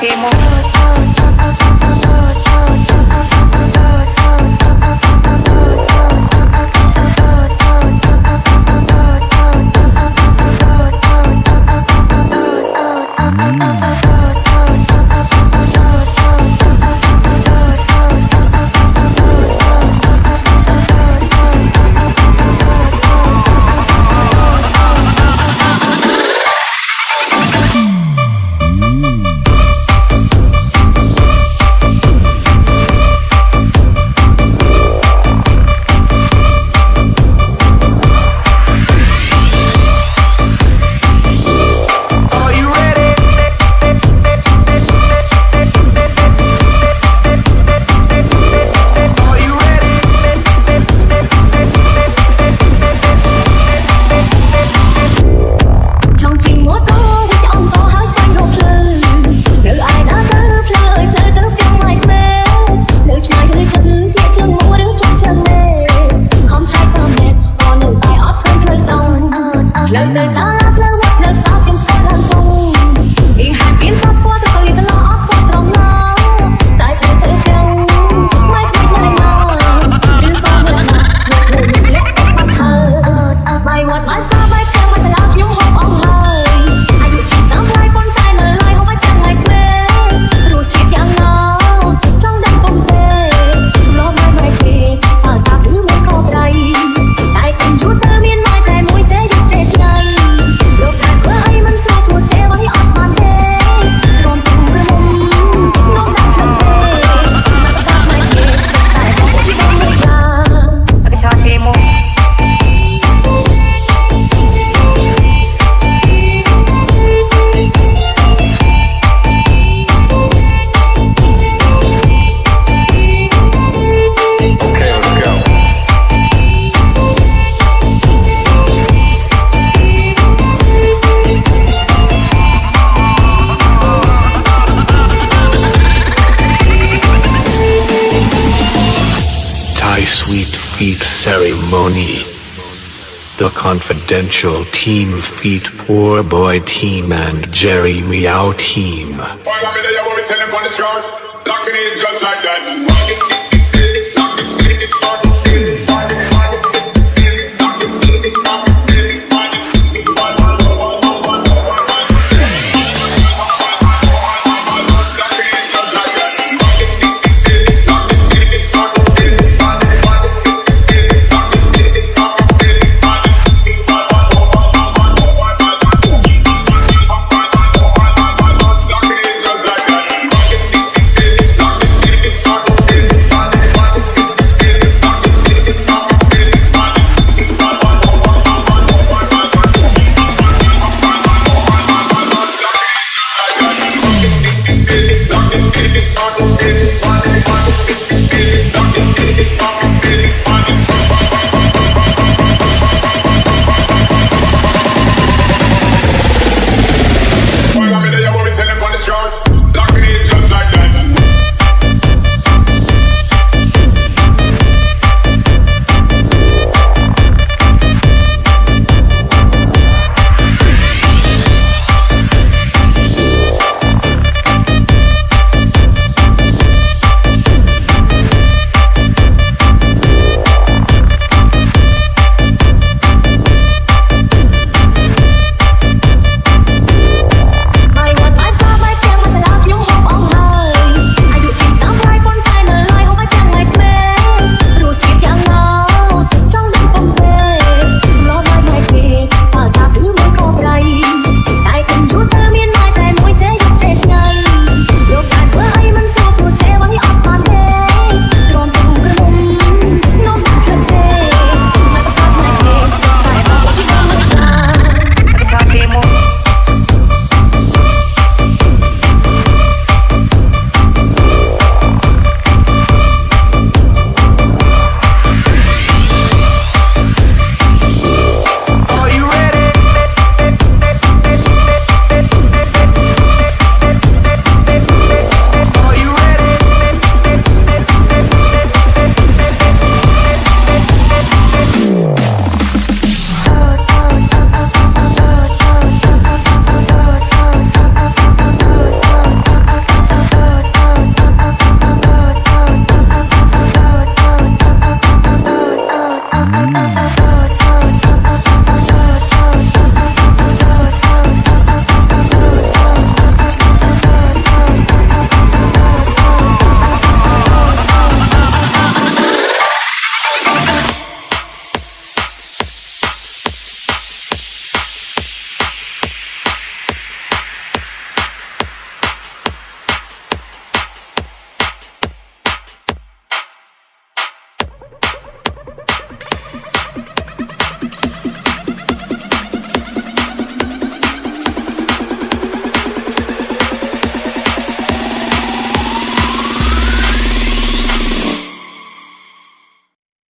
bajemos. The confidential Team Feet Poor Boy Team and Jerry Meow Team. just